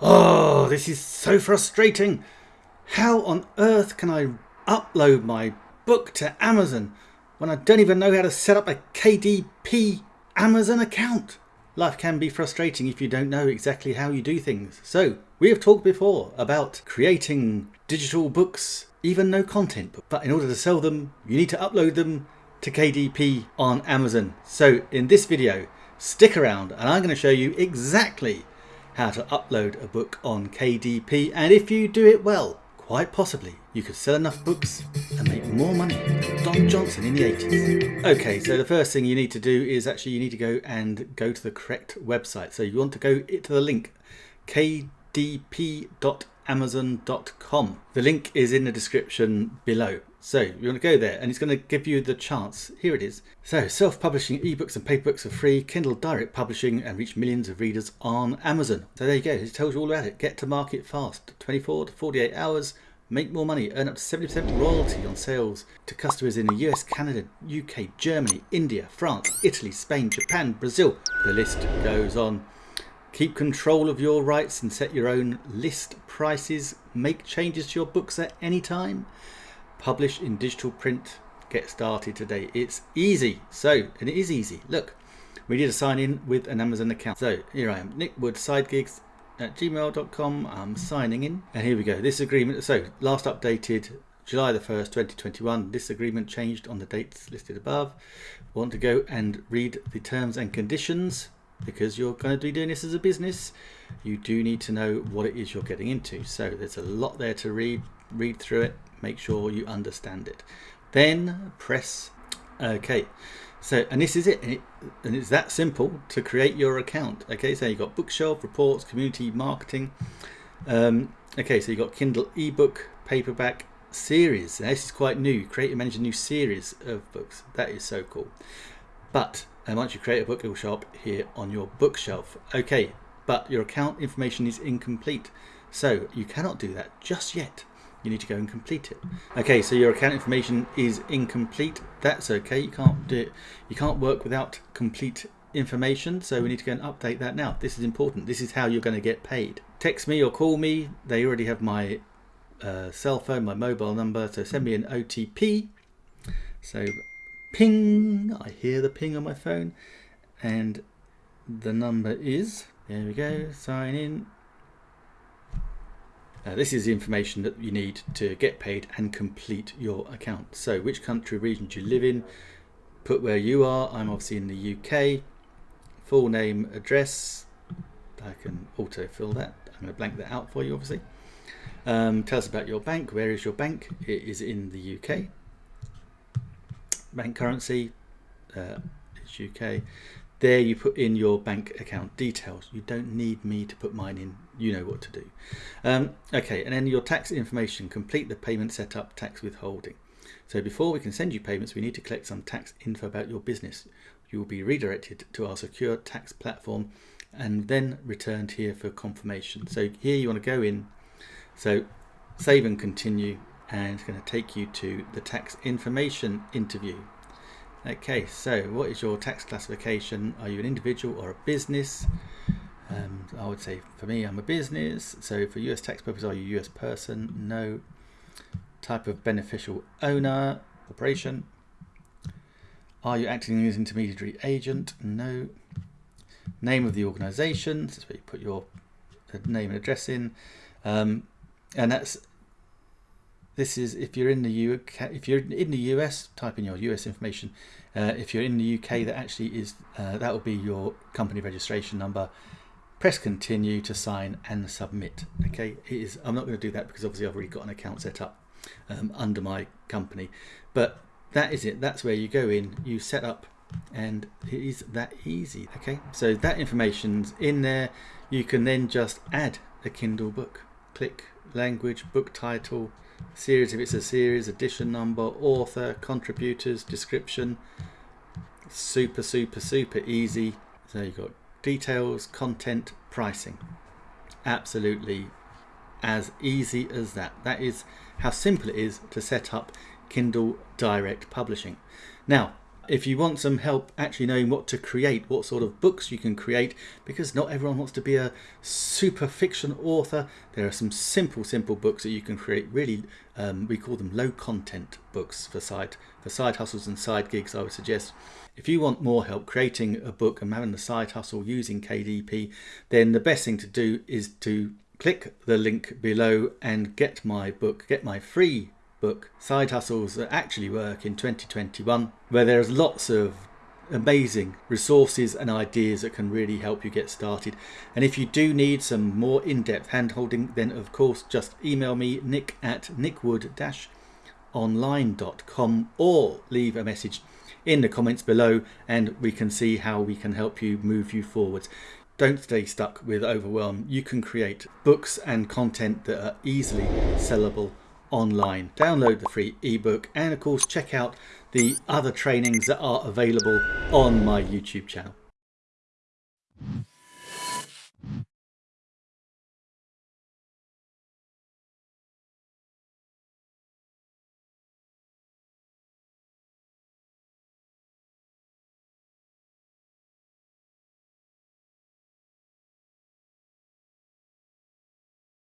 Oh, this is so frustrating. How on earth can I upload my book to Amazon when I don't even know how to set up a KDP Amazon account? Life can be frustrating if you don't know exactly how you do things. So, we have talked before about creating digital books, even no content, but in order to sell them, you need to upload them to KDP on Amazon. So, in this video, stick around and I'm going to show you exactly how to upload a book on KDP and if you do it well, quite possibly you could sell enough books and make more money than Don Johnson in the 80s. Okay, so the first thing you need to do is actually you need to go and go to the correct website. So you want to go to the link kdp.amazon.com. The link is in the description below. So you want to go there and it's going to give you the chance. Here it is. So self-publishing ebooks and paperbooks are free, Kindle direct publishing and reach millions of readers on Amazon. So there you go. It tells you all about it. Get to market fast. 24 to 48 hours. Make more money. Earn up to 70% royalty on sales to customers in the US, Canada, UK, Germany, India, France, Italy, Spain, Japan, Brazil. The list goes on. Keep control of your rights and set your own list prices. Make changes to your books at any time publish in digital print get started today. It's easy. So and it is easy. Look we need to sign in with an amazon account. So here i am nick wood sidegigs at gmail.com i'm signing in. And here we go. This agreement so last updated july the 1st 2021 this agreement changed on the dates listed above. Want to go and read the terms and conditions? Because you're going to be doing this as a business you do need to know what it is you're getting into. So there's a lot there to read read through it make sure you understand it. Then press OK so and this is it and, it and, it's that simple to create your account okay? So you've got bookshelf reports community marketing um, okay so you've got Kindle ebook paperback series. Now, this is quite new. Create and manage a new series of books. That is so cool. But and once you create a book it will show up here on your bookshelf. Okay but your account information is incomplete. So you cannot do that just yet you need to go and complete it. Okay, so your account information is incomplete. That's okay. You can't do it. You can't work without complete information. So we need to go and update that now. This is important. This is how you're going to get paid. Text me or call me. They already have my uh, cell phone, my mobile number. So send me an OTP. So ping. I hear the ping on my phone, and the number is. There we go. Sign in. Uh, this is the information that you need to get paid and complete your account. So which country region do you live in? Put where you are. I'm obviously in the UK. Full name, address. I can auto fill that. I'm going to blank that out for you obviously. Um, tell us about your bank. Where is your bank? It is in the UK. Bank currency uh, UK. There you put in your bank account details. You don't need me to put mine in. You know what to do. Um, okay, and then your tax information. Complete the payment setup, tax withholding. So before we can send you payments, we need to collect some tax info about your business. You will be redirected to our secure tax platform and then returned here for confirmation. So here you want to go in. So save and continue and it's going to take you to the tax information interview. Okay, so what is your tax classification? Are you an individual or a business? Um, I would say for me, I'm a business. So for US tax purposes, are you a US person? No. Type of beneficial owner, corporation. Are you acting as an intermediary agent? No. Name of the organization, that's where you put your uh, name and address in. Um, and that's this is if you're in the UK, if you're in the US, type in your US information. Uh, if you're in the UK, that actually is uh, that will be your company registration number. Press continue to sign and submit. Okay, it is. I'm not going to do that because obviously I've already got an account set up um, under my company. But that is it. That's where you go in. You set up, and it is that easy. Okay, so that information's in there. You can then just add a Kindle book. Click language, book title series if it's a series, edition number, author, contributors, description. Super, super, super easy. So you've got details, content, pricing. Absolutely as easy as that. That is how simple it is to set up Kindle Direct Publishing. Now, If you want some help actually knowing what to create, what sort of books you can create, because not everyone wants to be a super fiction author, there are some simple, simple books that you can create. Really, um, we call them low content books for side, for side hustles and side gigs, I would suggest. If you want more help creating a book and having a side hustle using KDP, then the best thing to do is to click the link below and get my book, get my free book, Side Hustles That Actually Work in 2021, where there's lots of amazing resources and ideas that can really help you get started. And if you do need some more in-depth hand-holding, then of course just email me nick at nickwood-online.com or leave a message in the comments below and we can see how we can help you move you forwards. Don't stay stuck with overwhelm. You can create books and content that are easily sellable online. Download the free ebook and of course check out the other trainings that are available on my YouTube channel.